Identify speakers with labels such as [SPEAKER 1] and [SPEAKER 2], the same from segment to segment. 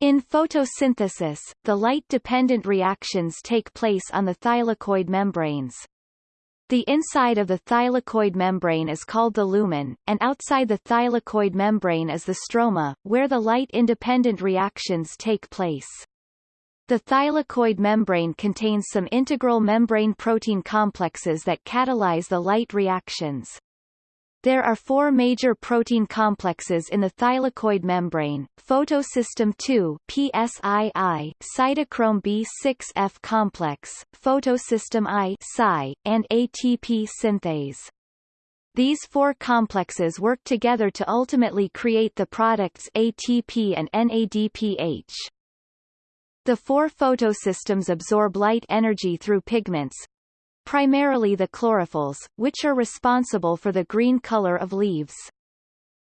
[SPEAKER 1] In photosynthesis, the light-dependent reactions take place on the thylakoid membranes. The inside of the thylakoid membrane is called the lumen, and outside the thylakoid membrane is the stroma, where the light-independent reactions take place. The thylakoid membrane contains some integral membrane protein complexes that catalyze the light reactions. There are four major protein complexes in the thylakoid membrane, photosystem II PSII, cytochrome B6F complex, photosystem I Psi, and ATP synthase. These four complexes work together to ultimately create the products ATP and NADPH. The four photosystems absorb light energy through pigments, primarily the chlorophylls, which are responsible for the green color of leaves.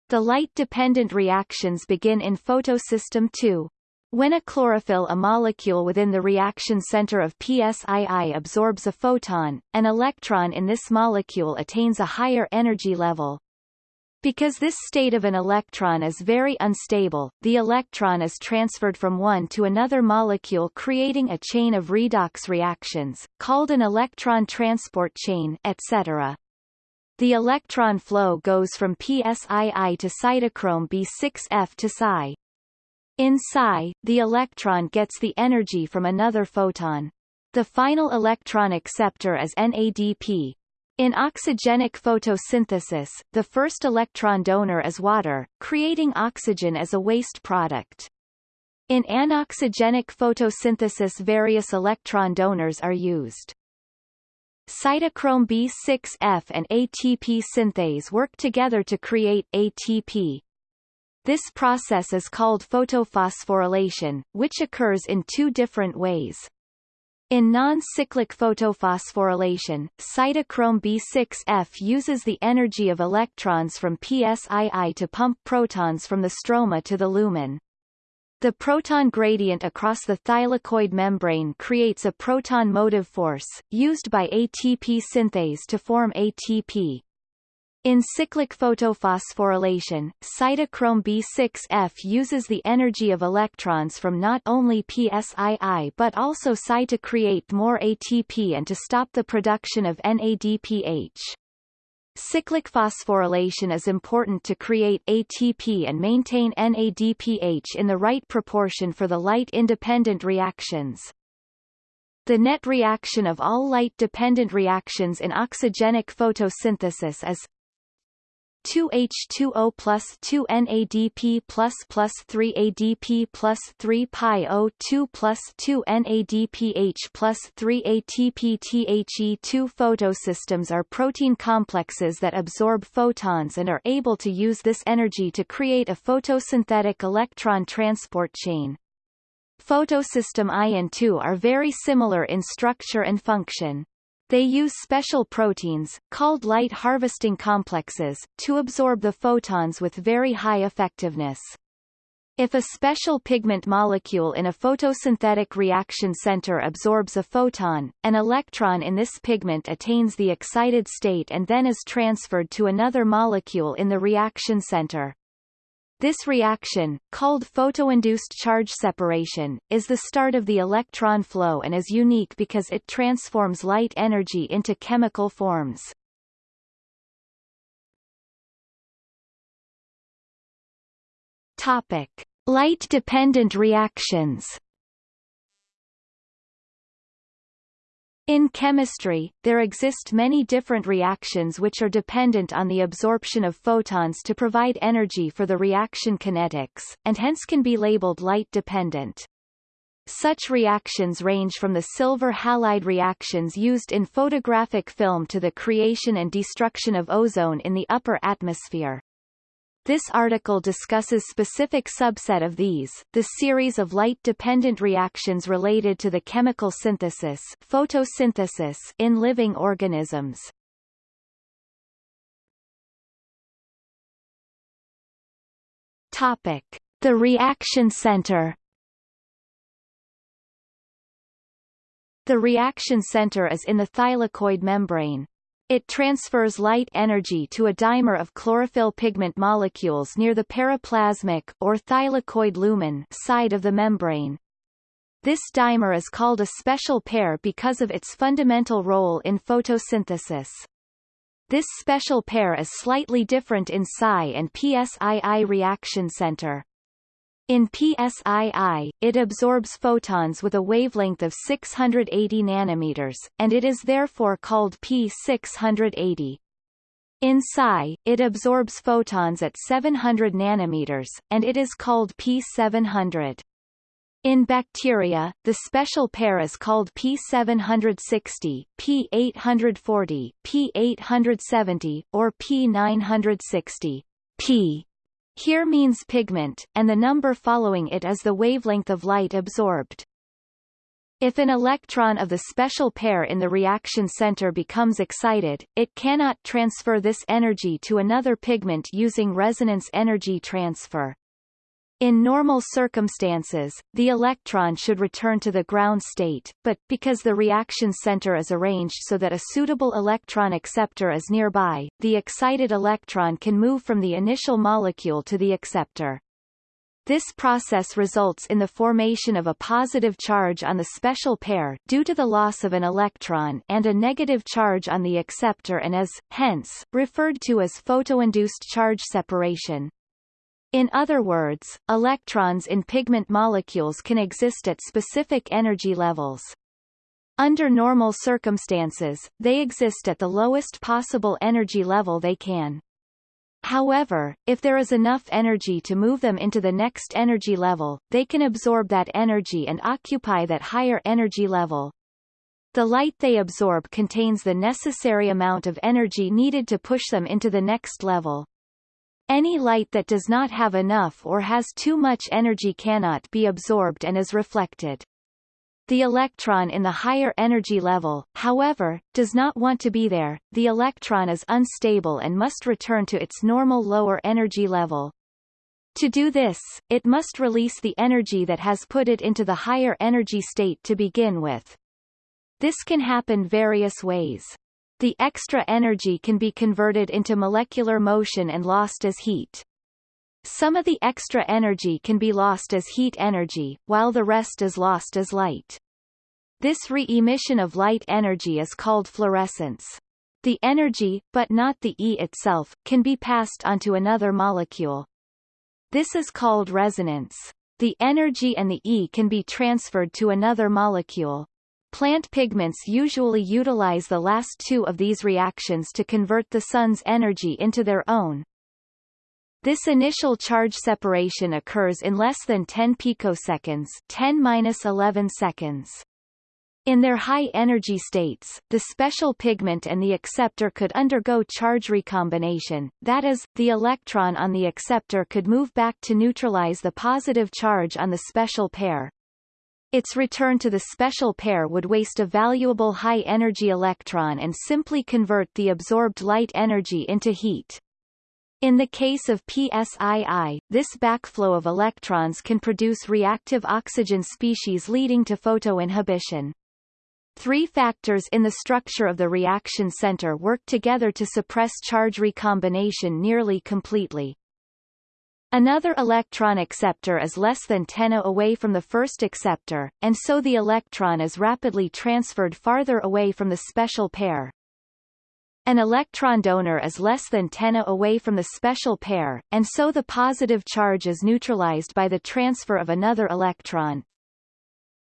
[SPEAKER 1] The light-dependent reactions begin in photosystem II. When a chlorophyll a molecule within the reaction center of PSII absorbs a photon, an electron in this molecule attains a higher energy level, because this state of an electron is very unstable, the electron is transferred from one to another molecule creating a chain of redox reactions, called an electron transport chain etc. The electron flow goes from PSII to cytochrome B6F to Psi. In Psi, the electron gets the energy from another photon. The final electron acceptor is NADP, in oxygenic photosynthesis, the first electron donor is water, creating oxygen as a waste product. In anoxygenic photosynthesis various electron donors are used. Cytochrome B6F and ATP synthase work together to create ATP. This process is called photophosphorylation, which occurs in two different ways. In non-cyclic photophosphorylation, cytochrome B6F uses the energy of electrons from PSII to pump protons from the stroma to the lumen. The proton gradient across the thylakoid membrane creates a proton motive force, used by ATP synthase to form ATP. In cyclic photophosphorylation, cytochrome B6F uses the energy of electrons from not only PSII but also Psi to create more ATP and to stop the production of NADPH. Cyclic phosphorylation is important to create ATP and maintain NADPH in the right proportion for the light-independent reactions. The net reaction of all light-dependent reactions in oxygenic photosynthesis is 2H2O plus 2 NADP plus plus 3 ADP plus 3 pi O2 plus 2 NADPH plus 3 ATP THE2 photosystems are protein complexes that absorb photons and are able to use this energy to create a photosynthetic electron transport chain. Photosystem I and II are very similar in structure and function. They use special proteins, called light harvesting complexes, to absorb the photons with very high effectiveness. If a special pigment molecule in a photosynthetic reaction center absorbs a photon, an electron in this pigment attains the excited state and then is transferred to another molecule in the reaction center. This reaction, called photoinduced charge separation, is the start of the electron flow and is unique because it transforms light energy into chemical forms. Topic: Light-dependent reactions. In chemistry, there exist many different reactions which are dependent on the absorption of photons to provide energy for the reaction kinetics, and hence can be labeled light-dependent. Such reactions range from the silver halide reactions used in photographic film to the creation and destruction of ozone in the upper atmosphere. This article discusses specific subset of these, the series of light-dependent reactions related to the chemical synthesis photosynthesis in living organisms. Topic. The reaction center The reaction center is in the thylakoid membrane. It transfers light energy to a dimer of chlorophyll pigment molecules near the periplasmic or thylakoid lumen side of the membrane. This dimer is called a special pair because of its fundamental role in photosynthesis. This special pair is slightly different in Psi and PSII reaction center. In PSII, it absorbs photons with a wavelength of 680 nanometers, and it is therefore called P680. In Psi, it absorbs photons at 700 nanometers, and it is called P700. In bacteria, the special pair is called P760, P840, P870, or P960. P here means pigment, and the number following it is the wavelength of light absorbed. If an electron of the special pair in the reaction center becomes excited, it cannot transfer this energy to another pigment using resonance energy transfer. In normal circumstances, the electron should return to the ground state, but, because the reaction center is arranged so that a suitable electron acceptor is nearby, the excited electron can move from the initial molecule to the acceptor. This process results in the formation of a positive charge on the special pair due to the loss of an electron and a negative charge on the acceptor and is, hence, referred to as photoinduced charge separation. In other words, electrons in pigment molecules can exist at specific energy levels. Under normal circumstances, they exist at the lowest possible energy level they can. However, if there is enough energy to move them into the next energy level, they can absorb that energy and occupy that higher energy level. The light they absorb contains the necessary amount of energy needed to push them into the next level. Any light that does not have enough or has too much energy cannot be absorbed and is reflected. The electron in the higher energy level, however, does not want to be there, the electron is unstable and must return to its normal lower energy level. To do this, it must release the energy that has put it into the higher energy state to begin with. This can happen various ways. The extra energy can be converted into molecular motion and lost as heat. Some of the extra energy can be lost as heat energy, while the rest is lost as light. This re-emission of light energy is called fluorescence. The energy, but not the E itself, can be passed onto another molecule. This is called resonance. The energy and the E can be transferred to another molecule. Plant pigments usually utilize the last two of these reactions to convert the sun's energy into their own. This initial charge separation occurs in less than 10 picoseconds 10-11 seconds. In their high-energy states, the special pigment and the acceptor could undergo charge recombination, that is, the electron on the acceptor could move back to neutralize the positive charge on the special pair, its return to the special pair would waste a valuable high-energy electron and simply convert the absorbed light energy into heat. In the case of PSII, this backflow of electrons can produce reactive oxygen species leading to photoinhibition. Three factors in the structure of the reaction center work together to suppress charge recombination nearly completely. Another electron acceptor is less than 10 A away from the first acceptor, and so the electron is rapidly transferred farther away from the special pair. An electron donor is less than 10 A away from the special pair, and so the positive charge is neutralized by the transfer of another electron.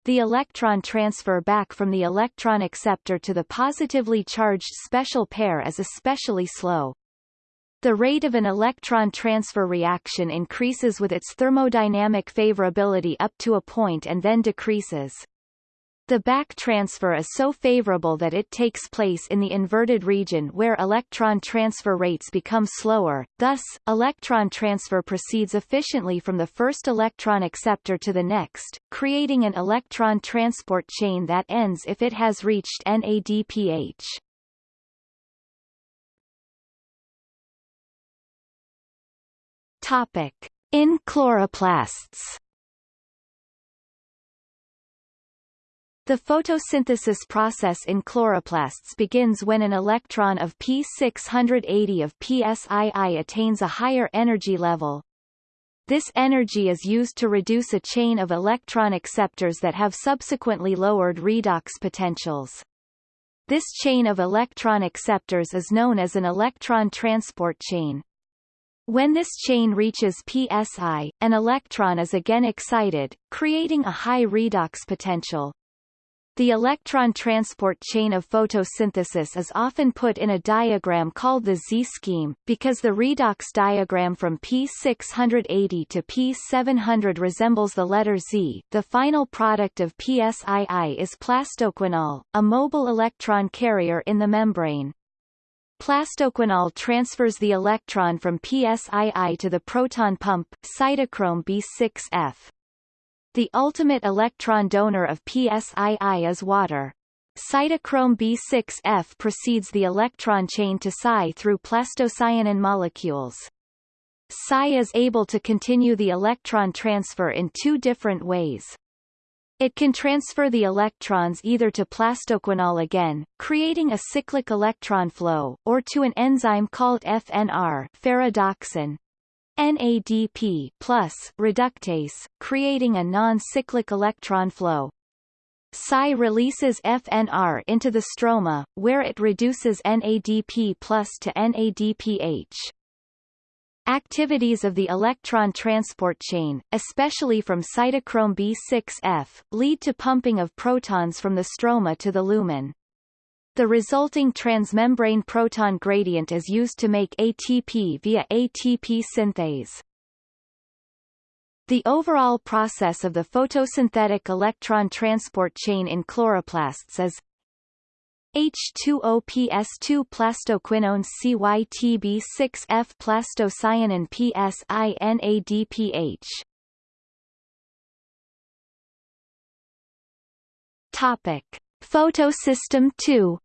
[SPEAKER 1] The electron transfer back from the electron acceptor to the positively charged special pair is especially slow. The rate of an electron transfer reaction increases with its thermodynamic favorability up to a point and then decreases. The back transfer is so favorable that it takes place in the inverted region where electron transfer rates become slower, thus, electron transfer proceeds efficiently from the first electron acceptor to the next, creating an electron transport chain that ends if it has reached NADPH. Topic. In chloroplasts The photosynthesis process in chloroplasts begins when an electron of P680 of pSii attains a higher energy level. This energy is used to reduce a chain of electron acceptors that have subsequently lowered redox potentials. This chain of electron acceptors is known as an electron transport chain. When this chain reaches psi, an electron is again excited, creating a high redox potential. The electron transport chain of photosynthesis is often put in a diagram called the Z-scheme, because the redox diagram from P680 to P700 resembles the letter Z. The final product of PSII is plastoquinol, a mobile electron carrier in the membrane. Plastoquinol transfers the electron from PSII to the proton pump, cytochrome B6F. The ultimate electron donor of PSII is water. Cytochrome B6F precedes the electron chain to Psi through plastocyanin molecules. Psi is able to continue the electron transfer in two different ways. It can transfer the electrons either to plastoquinol again, creating a cyclic electron flow, or to an enzyme called FNR ferredoxin, NADP plus reductase, creating a non-cyclic electron flow. Psi releases FNR into the stroma, where it reduces NADP plus to NADPH. Activities of the electron transport chain, especially from cytochrome B6F, lead to pumping of protons from the stroma to the lumen. The resulting transmembrane proton gradient is used to make ATP via ATP synthase. The overall process of the photosynthetic electron transport chain in chloroplasts is H2OPS2 plastoquinone CYTB6F plastocyanin PSINADPH Topic. Photosystem 2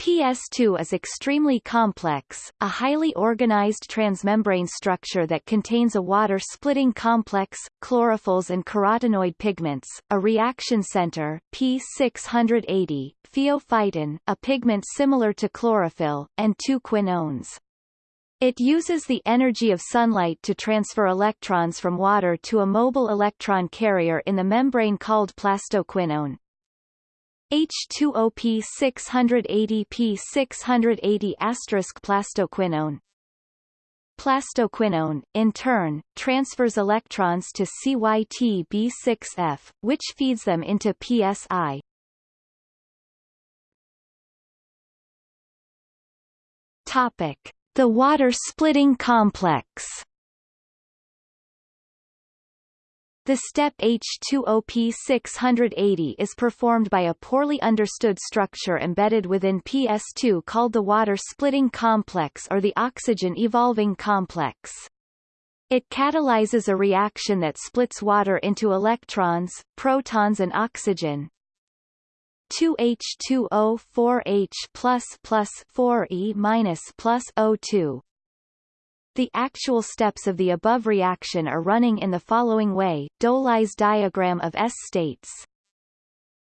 [SPEAKER 1] PS2 is extremely complex, a highly organized transmembrane structure that contains a water-splitting complex, chlorophylls and carotenoid pigments, a reaction center P680, pheophytin, a pigment similar to chlorophyll, and two quinones. It uses the energy of sunlight to transfer electrons from water to a mobile electron carrier in the membrane called plastoquinone. H2OP 680P 680 plastoquinone Plastoquinone, in turn, transfers electrons to CYT-B6F, which feeds them into PSI. Topic: The water-splitting complex. The step H2OP 680 is performed by a poorly understood structure embedded within PS2 called the water-splitting complex or the oxygen-evolving complex. It catalyzes a reaction that splits water into electrons, protons and oxygen. 2H2O 4H plus plus 4E minus plus O2 the actual steps of the above reaction are running in the following way, Dolai's diagram of S states.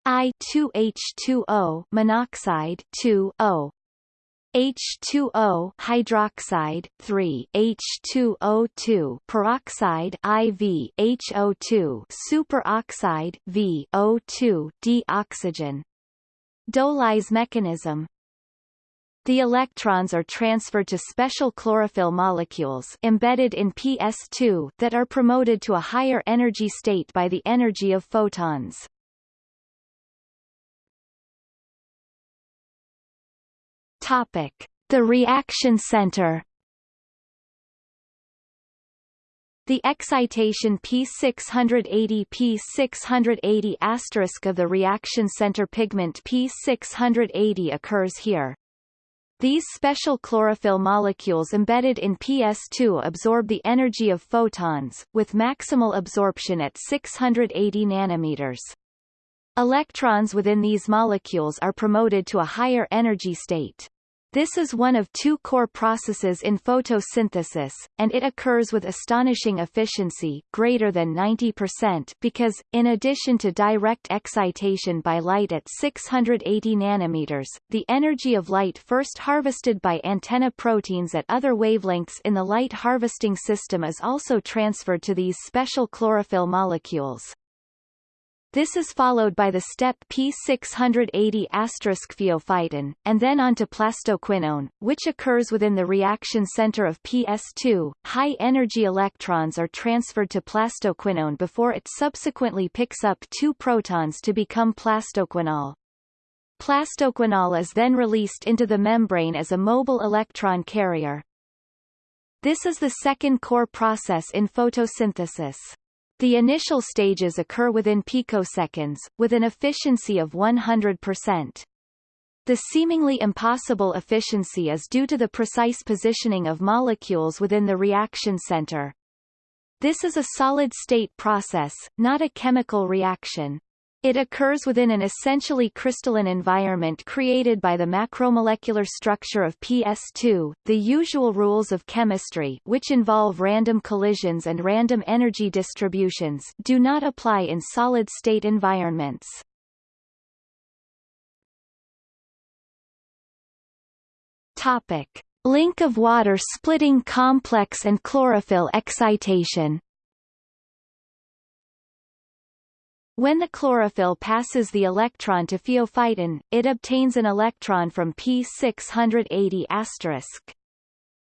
[SPEAKER 1] I2H2O monoxide 2O H2O hydroxide 3 H2O2 peroxide IV HO2 superoxide V O2 dioxygen. Dolai's mechanism the electrons are transferred to special chlorophyll molecules embedded in PS2 that are promoted to a higher energy state by the energy of photons. Topic: The reaction center The excitation P680 P680 of the reaction center pigment P680 occurs here. These special chlorophyll molecules embedded in PS2 absorb the energy of photons, with maximal absorption at 680 nanometers. Electrons within these molecules are promoted to a higher energy state. This is one of two core processes in photosynthesis, and it occurs with astonishing efficiency greater than 90% because, in addition to direct excitation by light at 680 nanometers, the energy of light first harvested by antenna proteins at other wavelengths in the light harvesting system is also transferred to these special chlorophyll molecules. This is followed by the step P680 pheophytin, and then on to plastoquinone, which occurs within the reaction center of PS2. High-energy electrons are transferred to plastoquinone before it subsequently picks up two protons to become plastoquinol. Plastoquinol is then released into the membrane as a mobile electron carrier. This is the second core process in photosynthesis. The initial stages occur within picoseconds, with an efficiency of 100%. The seemingly impossible efficiency is due to the precise positioning of molecules within the reaction center. This is a solid-state process, not a chemical reaction. It occurs within an essentially crystalline environment created by the macromolecular structure of PS2. The usual rules of chemistry, which involve random collisions and random energy distributions, do not apply in solid-state environments. Topic: Link of water splitting complex and chlorophyll excitation. When the chlorophyll passes the electron to pheophytin, it obtains an electron from P680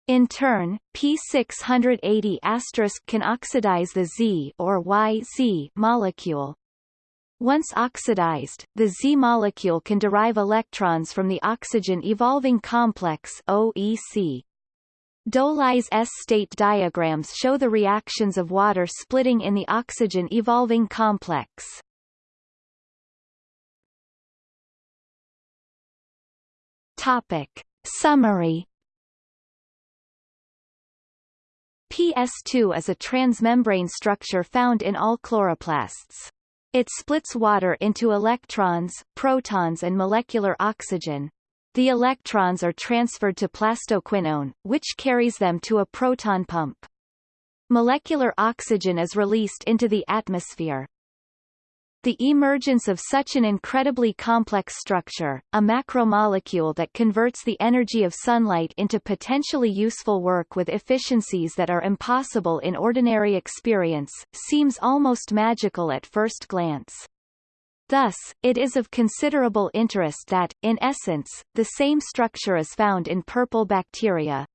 [SPEAKER 1] In turn, P680 can oxidize the Z or YZ molecule. Once oxidized, the Z molecule can derive electrons from the oxygen evolving complex OEC. Dolai's S-state diagrams show the reactions of water splitting in the oxygen-evolving complex. Topic. Summary PS2 is a transmembrane structure found in all chloroplasts. It splits water into electrons, protons and molecular oxygen, the electrons are transferred to plastoquinone, which carries them to a proton pump. Molecular oxygen is released into the atmosphere. The emergence of such an incredibly complex structure, a macromolecule that converts the energy of sunlight into potentially useful work with efficiencies that are impossible in ordinary experience, seems almost magical at first glance. Thus, it is of considerable interest that, in essence, the same structure is found in purple bacteria.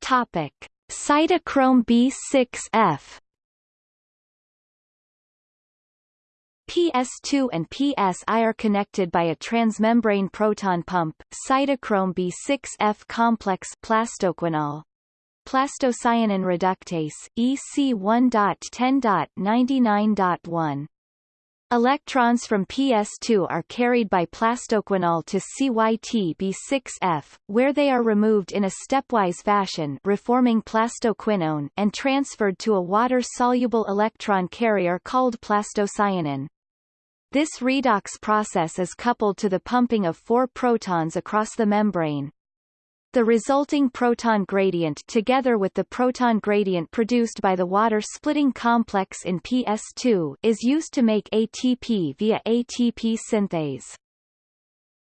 [SPEAKER 1] Topic. Cytochrome B6F PS2 and PSI are connected by a transmembrane proton pump, cytochrome B6F complex plastoquinol. Plastocyanin reductase, EC1.10.99.1. Electrons from PS2 are carried by plastoquinol to CYT-B6F, where they are removed in a stepwise fashion reforming plastoquinone and transferred to a water-soluble electron carrier called plastocyanin. This redox process is coupled to the pumping of four protons across the membrane. The resulting proton gradient together with the proton gradient produced by the water-splitting complex in PS2 is used to make ATP via ATP synthase.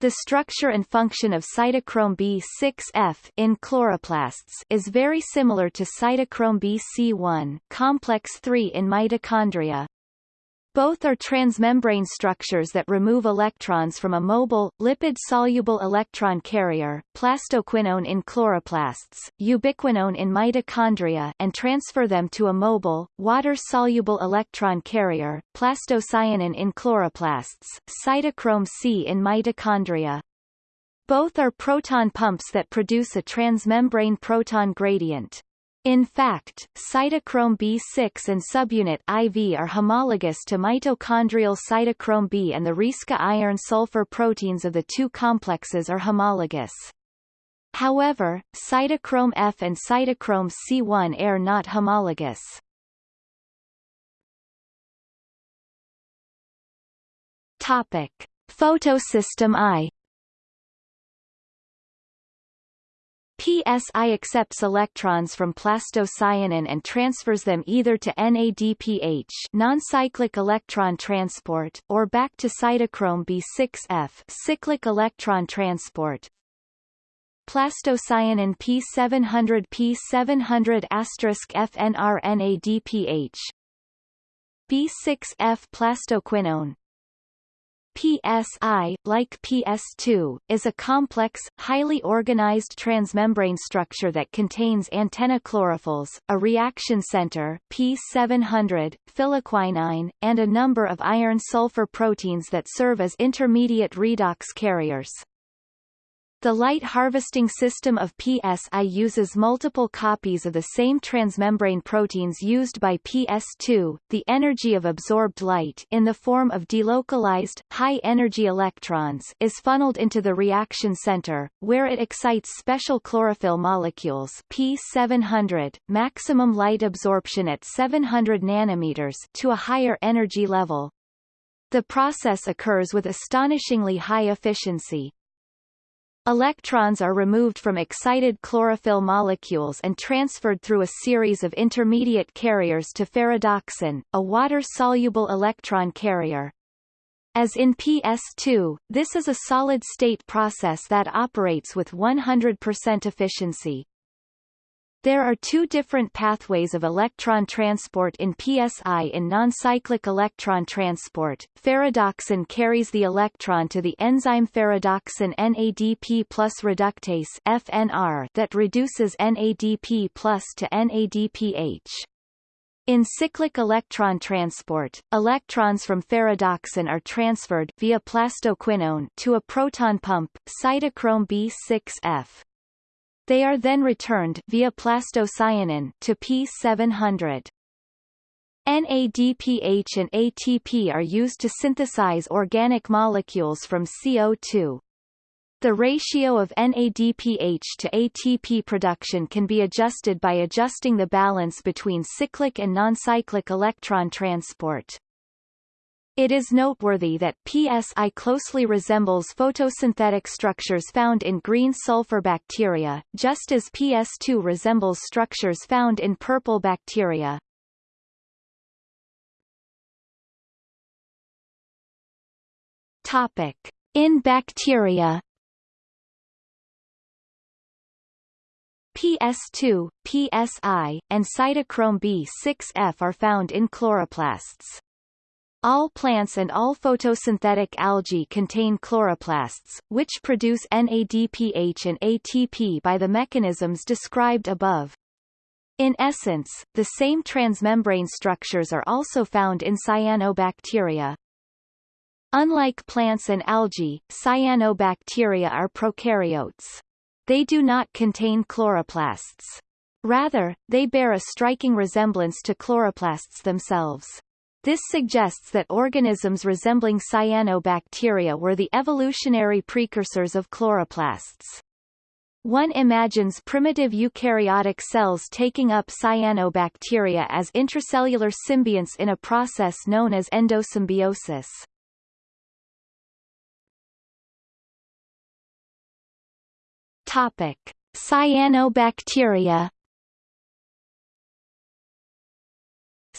[SPEAKER 1] The structure and function of cytochrome B6F in chloroplasts is very similar to cytochrome BC1 complex 3 in mitochondria, both are transmembrane structures that remove electrons from a mobile, lipid-soluble electron carrier, plastoquinone in chloroplasts, ubiquinone in mitochondria and transfer them to a mobile, water-soluble electron carrier, plastocyanin in chloroplasts, cytochrome C in mitochondria. Both are proton pumps that produce a transmembrane proton gradient. In fact, cytochrome B6 and subunit IV are homologous to mitochondrial cytochrome B and the Rieske iron-sulfur proteins of the two complexes are homologous. However, cytochrome F and cytochrome C1 are not homologous. Topic: Photosystem I PSI accepts electrons from plastocyanin and transfers them either to NADPH non-cyclic electron transport or back to cytochrome B6F cyclic electron transport. Plastocyanin P700 P700 FNR NADPH B6F plastoquinone PSI, like PS2, is a complex, highly organized transmembrane structure that contains antenna chlorophylls, a reaction center P700, phylloquinone, and a number of iron-sulfur proteins that serve as intermediate redox carriers. The light harvesting system of PSI uses multiple copies of the same transmembrane proteins used by PS2. The energy of absorbed light in the form of delocalized, high-energy electrons is funneled into the reaction center, where it excites special chlorophyll molecules P700, maximum light absorption at 700 nanometers to a higher energy level. The process occurs with astonishingly high efficiency. Electrons are removed from excited chlorophyll molecules and transferred through a series of intermediate carriers to ferredoxin, a water-soluble electron carrier. As in PS2, this is a solid-state process that operates with 100% efficiency. There are two different pathways of electron transport in PSI in non-cyclic electron transport. Ferredoxin carries the electron to the enzyme ferredoxin NADP plus reductase FNR that reduces NADP plus to NADPH. In cyclic electron transport, electrons from ferredoxin are transferred via plastoquinone to a proton pump, cytochrome B6F. They are then returned via plastocyanin to P700. NADPH and ATP are used to synthesize organic molecules from CO2. The ratio of NADPH to ATP production can be adjusted by adjusting the balance between cyclic and non-cyclic electron transport. It is noteworthy that PSI closely resembles photosynthetic structures found in green sulfur bacteria, just as PS2 resembles structures found in purple bacteria. Topic: In bacteria. PS2, PSI, and cytochrome B6F are found in chloroplasts. All plants and all photosynthetic algae contain chloroplasts, which produce NADPH and ATP by the mechanisms described above. In essence, the same transmembrane structures are also found in cyanobacteria. Unlike plants and algae, cyanobacteria are prokaryotes. They do not contain chloroplasts. Rather, they bear a striking resemblance to chloroplasts themselves. This suggests that organisms resembling cyanobacteria were the evolutionary precursors of chloroplasts. One imagines primitive eukaryotic cells taking up cyanobacteria as intracellular symbionts in a process known as endosymbiosis. Topic: Cyanobacteria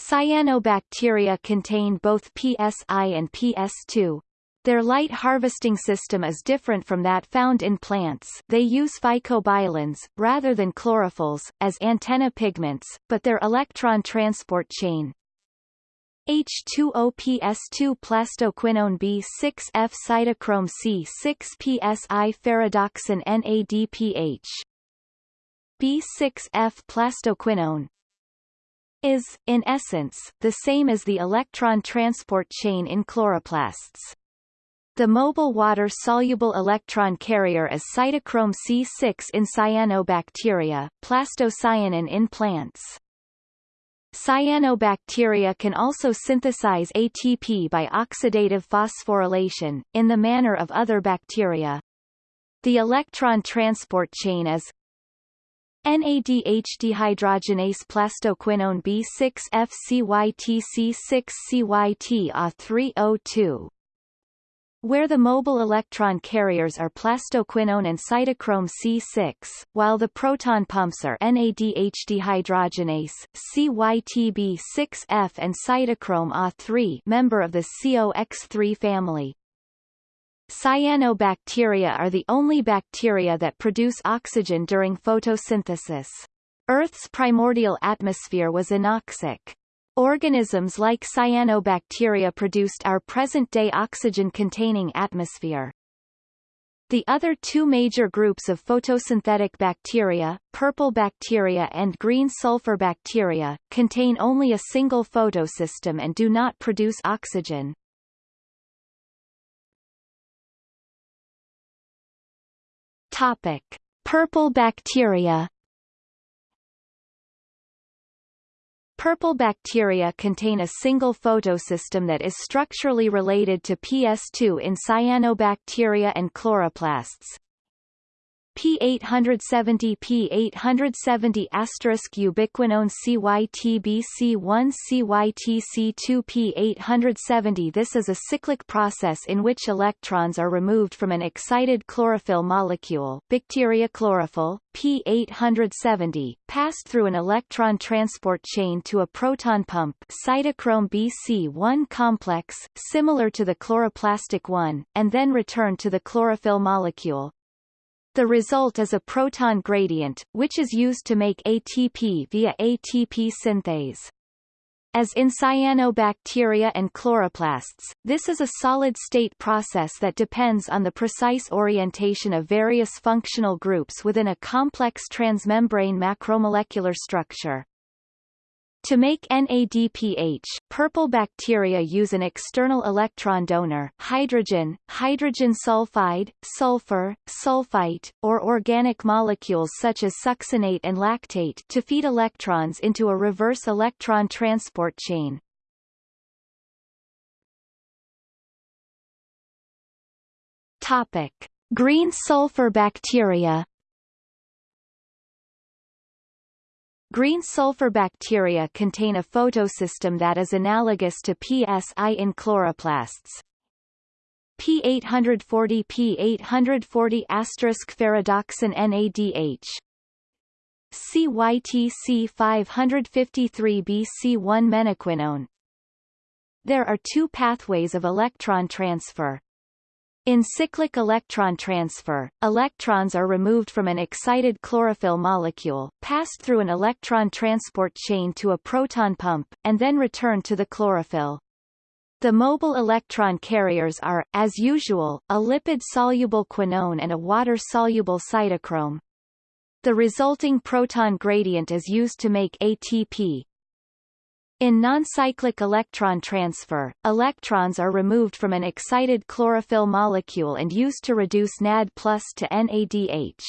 [SPEAKER 1] Cyanobacteria contain both PSI and PS2. Their light harvesting system is different from that found in plants they use phycobilins, rather than chlorophylls, as antenna pigments, but their electron transport chain, H2OPS2 plastoquinone B6F cytochrome C6PSI ferredoxin NADPH B6F plastoquinone is, in essence, the same as the electron transport chain in chloroplasts. The mobile water-soluble electron carrier is cytochrome C6 in cyanobacteria, plastocyanin in plants. Cyanobacteria can also synthesize ATP by oxidative phosphorylation, in the manner of other bacteria. The electron transport chain is NADH dehydrogenase plastoquinone B6 FCYTC6 CYT A302 where the mobile electron carriers are plastoquinone and cytochrome C6, while the proton pumps are NADH dehydrogenase, CYTB6F and cytochrome A3 member of the COX3 family. Cyanobacteria are the only bacteria that produce oxygen during photosynthesis. Earth's primordial atmosphere was anoxic. Organisms like cyanobacteria produced our present-day oxygen-containing atmosphere. The other two major groups of photosynthetic bacteria, purple bacteria and green sulfur bacteria, contain only a single photosystem and do not produce oxygen. Topic: Purple bacteria. Purple bacteria contain a single photosystem that is structurally related to PS2 in cyanobacteria and chloroplasts. P870 P870 asterisk ubiquinone CYTBC1 CYTC2 P870 This is a cyclic process in which electrons are removed from an excited chlorophyll molecule. Bacteria chlorophyll, P870, passed through an electron transport chain to a proton pump cytochrome BC1 complex, similar to the chloroplastic one, and then returned to the chlorophyll molecule, the result is a proton gradient, which is used to make ATP via ATP synthase. As in cyanobacteria and chloroplasts, this is a solid-state process that depends on the precise orientation of various functional groups within a complex transmembrane macromolecular structure. To make NADPH, purple bacteria use an external electron donor hydrogen, hydrogen sulfide, sulfur, sulfite, or organic molecules such as succinate and lactate to feed electrons into a reverse electron transport chain. Topic. Green sulfur bacteria Green sulfur bacteria contain a photosystem that is analogous to PSI in chloroplasts. P840 P840 asterisk ferredoxin NADH CYTC 553 BC1 menaquinone. There are two pathways of electron transfer, in cyclic electron transfer, electrons are removed from an excited chlorophyll molecule, passed through an electron transport chain to a proton pump, and then returned to the chlorophyll. The mobile electron carriers are, as usual, a lipid-soluble quinone and a water-soluble cytochrome. The resulting proton gradient is used to make ATP, in non-cyclic electron transfer, electrons are removed from an excited chlorophyll molecule and used to reduce NAD plus to NADH.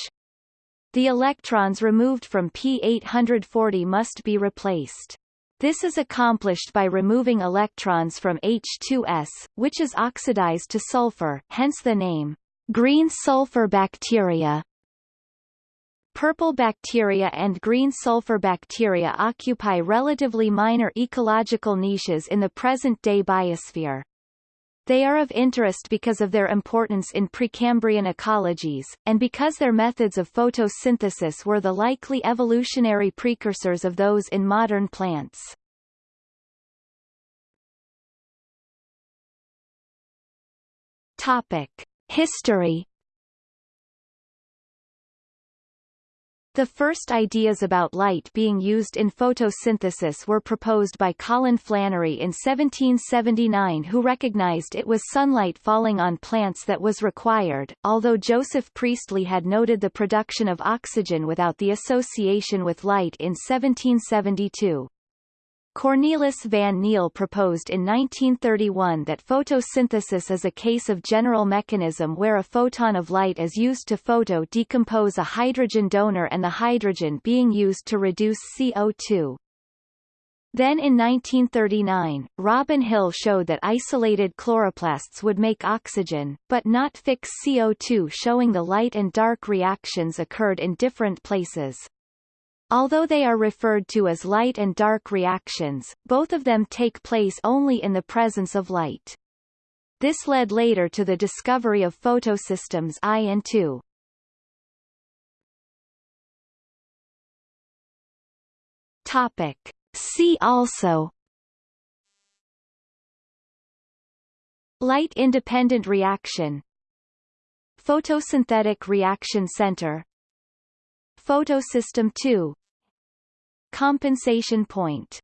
[SPEAKER 1] The electrons removed from P840 must be replaced. This is accomplished by removing electrons from H2S, which is oxidized to sulfur, hence the name, green sulfur bacteria. Purple bacteria and green sulfur bacteria occupy relatively minor ecological niches in the present-day biosphere. They are of interest because of their importance in Precambrian ecologies, and because their methods of photosynthesis were the likely evolutionary precursors of those in modern plants. Topic. History The first ideas about light being used in photosynthesis were proposed by Colin Flannery in 1779 who recognized it was sunlight falling on plants that was required, although Joseph Priestley had noted the production of oxygen without the association with light in 1772. Cornelis van Niel proposed in 1931 that photosynthesis is a case of general mechanism where a photon of light is used to photo-decompose a hydrogen donor and the hydrogen being used to reduce CO2. Then in 1939, Robin Hill showed that isolated chloroplasts would make oxygen, but not fix CO2 showing the light and dark reactions occurred in different places. Although they are referred to as light and dark reactions, both of them take place only in the presence of light. This led later to the discovery of photosystems I and II. Topic. See also Light-independent reaction Photosynthetic reaction center Photosystem II Compensation point